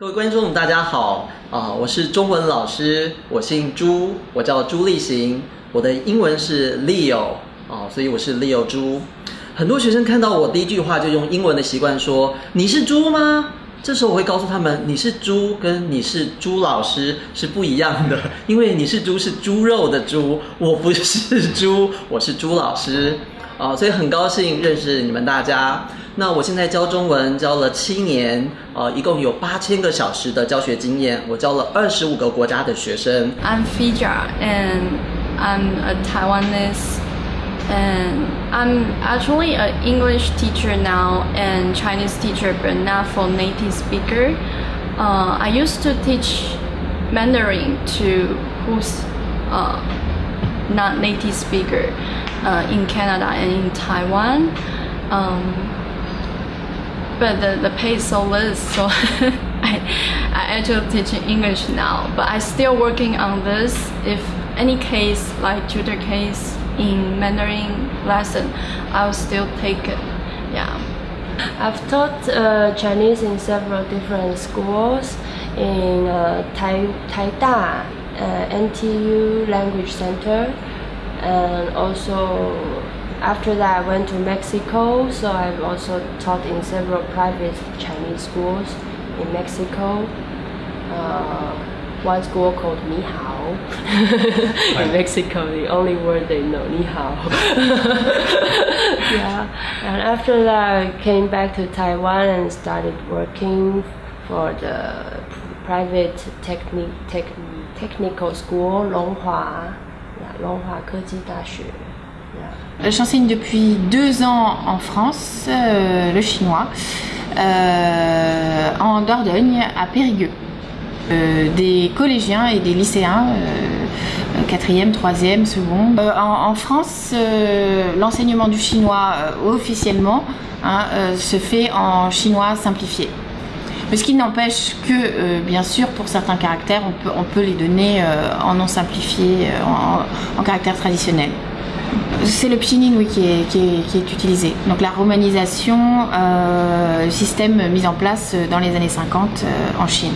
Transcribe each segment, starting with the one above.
各位观众，大家好啊！我是中文老师，我姓朱，我叫朱立行，我的英文是 Leo 啊，所以我是 Leo 朱。很多学生看到我第一句话就用英文的习惯说：“你是猪吗？”这时候我会告诉他们：“你是猪，跟你是朱老师是不一样的，因为你是猪是猪肉的猪，我不是猪，我是朱老师啊。”所以很高兴认识你们大家。那我现在教中文教了七年，呃，一共有八千个小时的教学经验，我教了二十五个国家的学生。I'm Fija and I'm a Taiwanese and I'm actually an English teacher now and Chinese teacher but not for native speaker. Uh, I used to teach Mandarin to who's uh, not native speaker uh, in Canada and in Taiwan. Um, but the, the pay is so less so I, I actually teach English now but I still working on this. If any case like tutor case in Mandarin lesson I'll still take it yeah. I've taught uh, Chinese in several different schools in uh, Tai, Taida uh, NTU Language Center and also after that, I went to Mexico, so I've also taught in several private Chinese schools in Mexico. Uh, one school called Ni Hao. in Mexico, the only word they know, Ni Hao. yeah, and after that, I came back to Taiwan and started working for the private techni- techni- technical school, Longhua, yeah, Longhua 科技大学. J'enseigne depuis deux ans en France euh, le chinois, euh, en Dordogne, à Périgueux. Euh, des collégiens et des lycéens, quatrième, troisième, seconde. En, France, l'enseignement du chinois officiellement hein, se fait en chinois simplifié. Ce qui n'empêche que, bien sûr, pour certains caractères, on peut, on peut les donner en non simplifié, en, en caractère traditionnel. C'est le pinyin oui, qui, est, qui, est, qui est utilisé. Donc la romanisation, euh, système mis en place dans les années 50 euh, en Chine.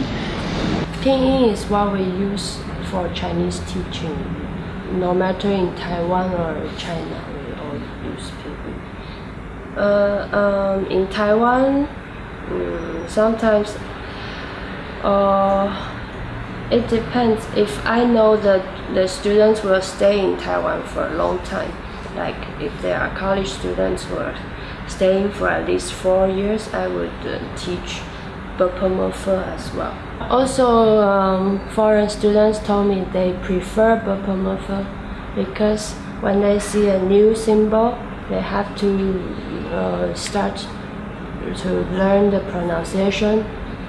Pinyin is what we use for Chinese teaching. No matter in Taiwan or China, we all use pinyin. Uh, um, in Taiwan, um, sometimes uh, it depends. If I know that the students will stay in Taiwan for a long time, like if there are college students who are staying for at least four years, I would uh, teach Bopomorpho as well. Also, um, foreign students told me they prefer Bopomorpho because when they see a new symbol, they have to uh, start to learn the pronunciation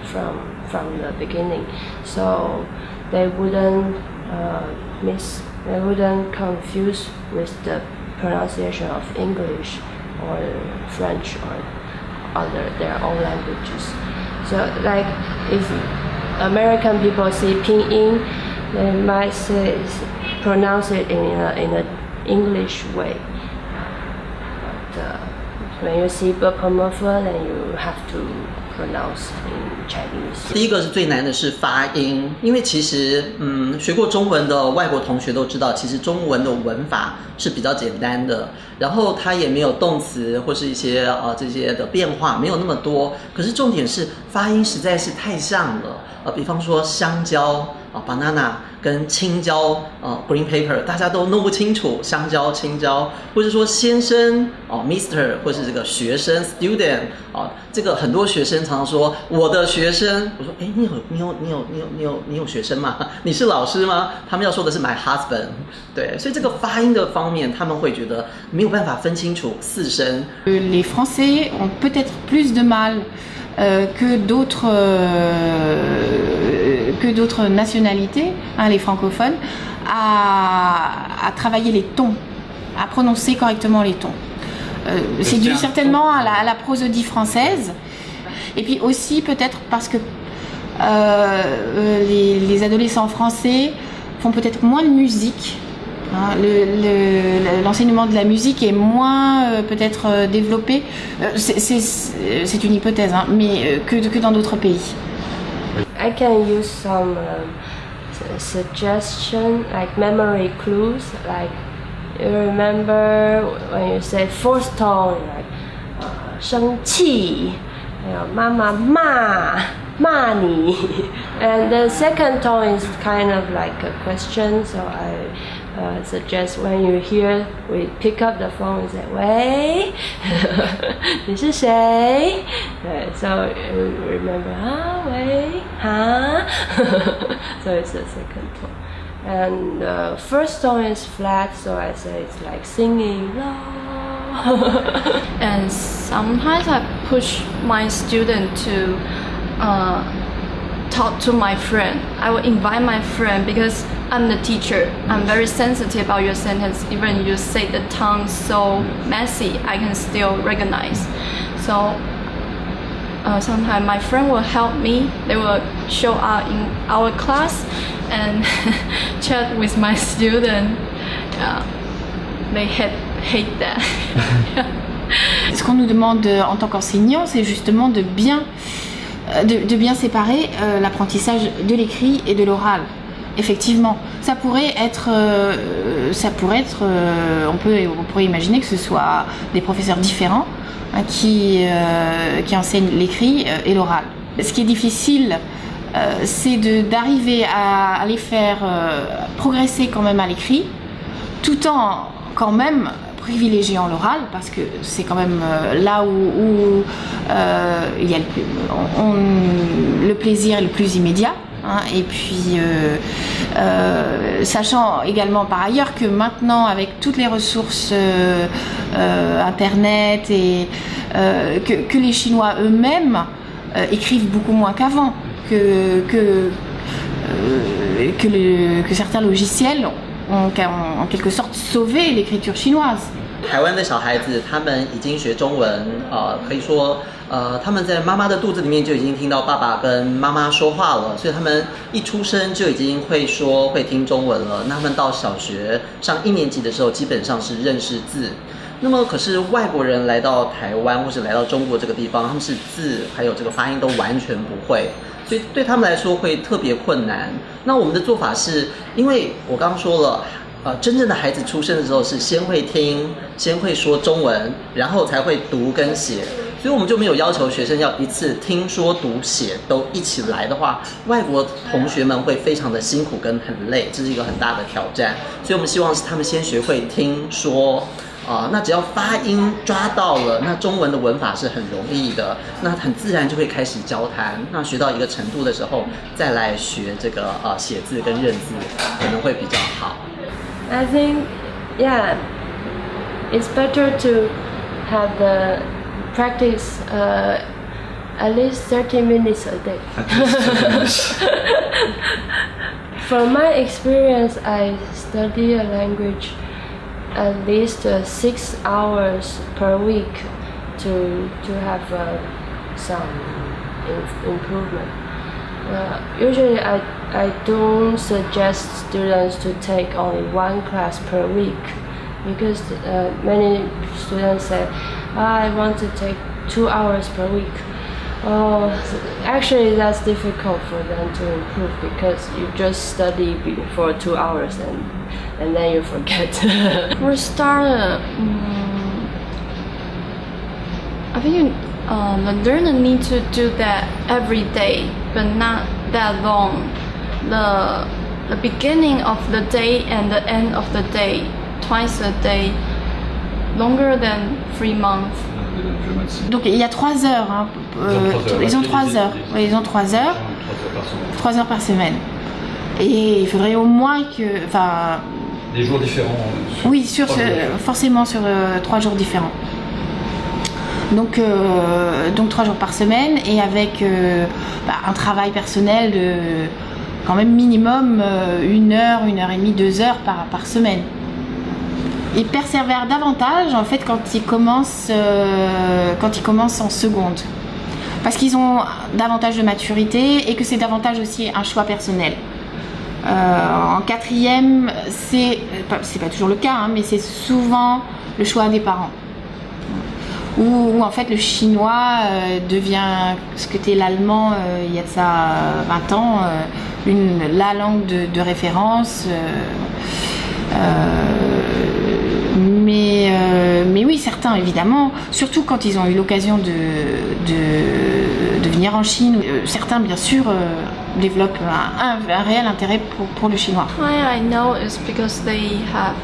from from the beginning, so they wouldn't uh, miss, they wouldn't confuse with the pronunciation of English or French or other their own languages. So like if American people see pinyin, they might say pronounce it in in an English way. But uh, when you see Bopomorpho, then you have to pronounce in Chinese. 第一个是最难的是发音，因为其实嗯，学过中文的外国同学都知道，其实中文的文法是比较简单的，然后它也没有动词或是一些呃这些的变化，没有那么多。可是重点是发音实在是太像了，呃，比方说香蕉啊，banana。跟青椒啊，green paper，大家都弄不清楚香蕉、青椒，或者说先生哦，Mister，或是这个学生 student 啊，这个很多学生常常说我的学生，我说哎，你有你有你有你有你有你有学生吗？你是老师吗？他们要说的是 my husband，对，所以这个发音的方面，他们会觉得没有办法分清楚四声。Les Français ont peut-être plus de mal que d'autres que d'autres nationalités, hein, les francophones, à, travailler les tons, à prononcer correctement les tons. Euh, c'est dû certainement à la, prosodie française, et puis aussi peut-être parce que euh, les, adolescents français font peut-être moins de musique. Hein. L'enseignement de la musique est moins euh, peut-être développé, c'est une hypothèse, hein, mais que, que dans d'autres pays. I can use some suggestion like memory clues like you remember when you say fourth tone like uh, 生气 you know, 妈妈骂骂你 and the second tone is kind of like a question so I uh, suggest when you hear we pick up the phone and say "Wait, this is say." Right, so uh, remember, ah, wait, huh? so it's the second tone. And the uh, first tone is flat, so I say it's like singing and sometimes I push my student to uh, talk to my friend. I will invite my friend because I'm the teacher. I'm very sensitive about your sentence. Even you say the tongue so messy, I can still recognize. So uh, sometimes my friend will help me. They will show up in our class and chat with my student. Yeah, they hate hate that. Ce qu'on nous demande en tant qu'enseignant, c'est justement de bien, de, de bien séparer euh, l'apprentissage de l'écrit et de l'oral. Effectivement, ça pourrait être, euh, ça pourrait être, euh, on peut, on pourrait imaginer que ce soit des professeurs différents hein, qui, euh, qui enseignent l'écrit euh, et l'oral. Ce qui est difficile, euh, c'est d'arriver à, les faire euh, progresser quand même à l'écrit, tout en quand même privilégiant l'oral parce que c'est quand même euh, là où, euh, il y a le, on- le plaisir le plus immédiat. hein. et puis, euh, euh, sachant également par ailleurs que maintenant, avec toutes les ressources euh, euh, Internet et euh, que, que les Chinois eux-mêmes euh, écrivent beaucoup moins qu'avant, que, que, euh, que, le- que certains logiciels ont en- en quelque sorte sauvé l'écriture chinoise. 台湾的小孩子，他们已经学中文，呃，可以说， 呃，他们在妈妈的肚子里面就已经听到爸爸跟妈妈说话了，所以他们一出生就已经会说会听中文了。那他们到小学上一年级的时候，基本上是认识字。那么，可是外国人来到台湾或者来到中国这个地方，他们是字还有这个发音都完全不会，所以对他们来说会特别困难。那我们的做法是，因为我刚刚说了。呃，真正的孩子出生的时候是先会听，先会说中文，然后才会读跟写，所以我们就没有要求学生要一次听说读写都一起来的话，外国同学们会非常的辛苦跟很累，这是一个很大的挑战。所以我们希望是他们先学会听说。啊、那只要发音抓到了，那中文的文法是很容易的，那很自然就会开始交谈。那学到一个程度的时候，再来学这个呃写字跟认字，可能会比较好。I think, yeah, it's better to have the practice uh, at least 30 minutes a day. From my experience, I study a language at least uh, six hours per week to to have uh, some improvement. Uh, usually, I, I don't suggest students to take only one class per week because uh, many students say, "Ah, I want to take two hours per week. Oh, actually, that's difficult for them to improve because you just study for two hours and, and then you forget. For starter, um, I think um, the learner need to do that every day, but not that long. The the beginning of the day and the end of the day, twice a day, longer than three months. Donc il y a trois heures. hein, euh, ils ont trois heures. Oui, ils ont trois heures. Trois heures par semaine. Et il faudrait au moins que, enfin, Des jours différents. euh, sur oui, sur ce- forcément sur euh, trois jours différents. Donc, euh, donc trois jours par semaine et avec euh, bah, un travail personnel de quand même minimum euh, une heure, une heure et demie, deux heures par, par semaine. Ils persévèrent davantage en fait quand ils commencent, euh, quand ils commencent en seconde. Parce qu'ils ont davantage de maturité et que c'est davantage aussi un choix personnel. Euh, en quatrième, c'est pas- toujours le cas, hein, mais c'est souvent le choix des parents. où, en fait le chinois euh, devient ce que était l'allemand il y a de ça 20 ans, une, la langue de, référence. Certains évidemment, surtout quand ils ont eu l'occasion de, de, venir en Chine, certains bien sûr développent un, un, réel intérêt pour, pour le chinois. I know is because they have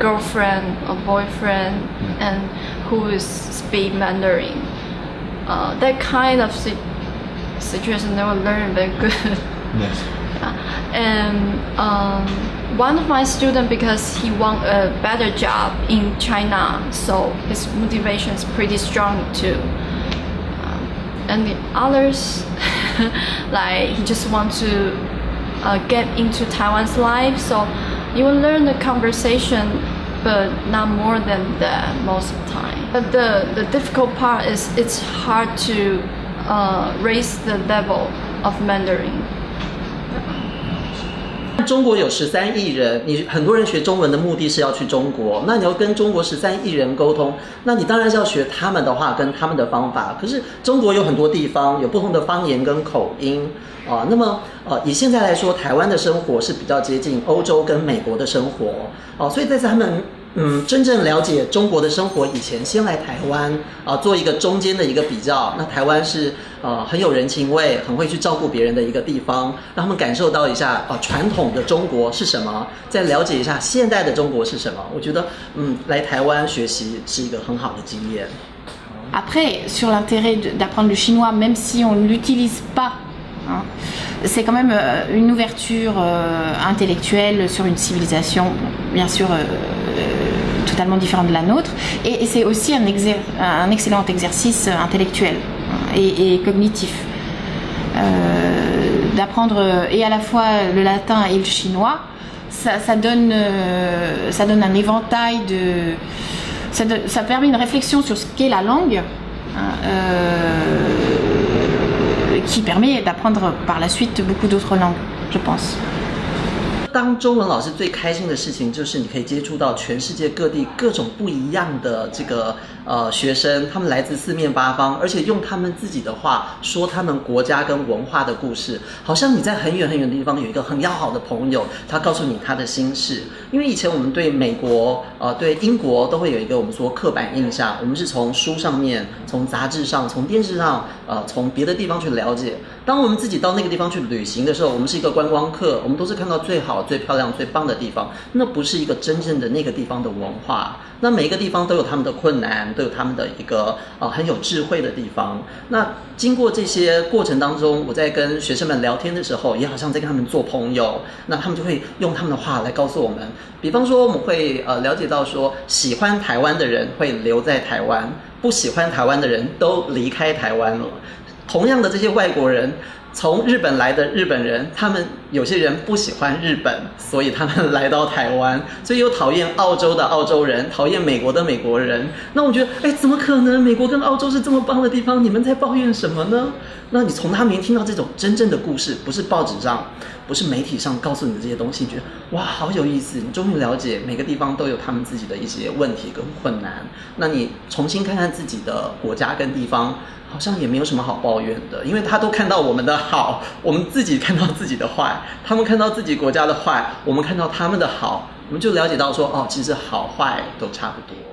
girlfriend or boyfriend and who is speak Mandarin. Uh, that kind of si situation they will learn very good. Yes. And um, one of my students, because he want a better job in China, so his motivation is pretty strong too. Um, and the others, like he just want to uh, get into Taiwan's life, so you will learn the conversation, but not more than that most of the time. But the, the difficult part is it's hard to uh, raise the level of Mandarin. 中国有十三亿人，你很多人学中文的目的是要去中国，那你要跟中国十三亿人沟通，那你当然是要学他们的话跟他们的方法。可是中国有很多地方有不同的方言跟口音啊，那么呃以现在来说，台湾的生活是比较接近欧洲跟美国的生活哦，所以在他们。嗯，真正了解中国的生活以前，先来台湾啊，做一个中间的一个比较。那台湾是呃很有人情味，很会去照顾别人的一个地方，让他们感受到一下啊传统的中国是什么，再了解一下现代的中国是什么。我觉得嗯，来台湾学习是一个很好的经验。Après, sur l'intérêt d'apprendre le chinois, même si on ne l'utilise pas, c'est quand même une ouverture intellectuelle sur une civilisation, bien sûr. Totalement différent de la nôtre. Et, c'est aussi un, excellent exercice intellectuel et, cognitif. Euh, d'apprendre et à la fois le latin et le chinois, ça, donne, euh, donne un éventail de... Ça, permet une réflexion sur ce qu'est la langue, hein, euh, qui permet d'apprendre par la suite beaucoup d'autres langues, je pense. 当中文老师最开心的事情，就是你可以接触到全世界各地各种不一样的这个呃学生，他们来自四面八方，而且用他们自己的话说他们国家跟文化的故事，好像你在很远很远的地方有一个很要好的朋友，他告诉你他的心事。因为以前我们对美国呃对英国都会有一个我们说刻板印象，我们是从书上面、从杂志上、从电视上呃从别的地方去了解。当我们自己到那个地方去旅行的时候，我们是一个观光客，我们都是看到最好。最漂亮、最棒的地方，那不是一个真正的那个地方的文化。那每一个地方都有他们的困难，都有他们的一个呃很有智慧的地方。那经过这些过程当中，我在跟学生们聊天的时候，也好像在跟他们做朋友。那他们就会用他们的话来告诉我们，比方说我们会呃了解到说，喜欢台湾的人会留在台湾，不喜欢台湾的人都离开台湾了。同样的这些外国人。从日本来的日本人，他们有些人不喜欢日本，所以他们来到台湾，所以又讨厌澳洲的澳洲人，讨厌美国的美国人。那我觉得，哎，怎么可能？美国跟澳洲是这么棒的地方，你们在抱怨什么呢？那你从他们听到这种真正的故事，不是报纸上，不是媒体上告诉你的这些东西，你觉得哇，好有意思！你终于了解每个地方都有他们自己的一些问题跟困难。那你重新看看自己的国家跟地方。好像也没有什么好抱怨的，因为他都看到我们的好，我们自己看到自己的坏，他们看到自己国家的坏，我们看到他们的好，我们就了解到说，哦，其实好坏都差不多。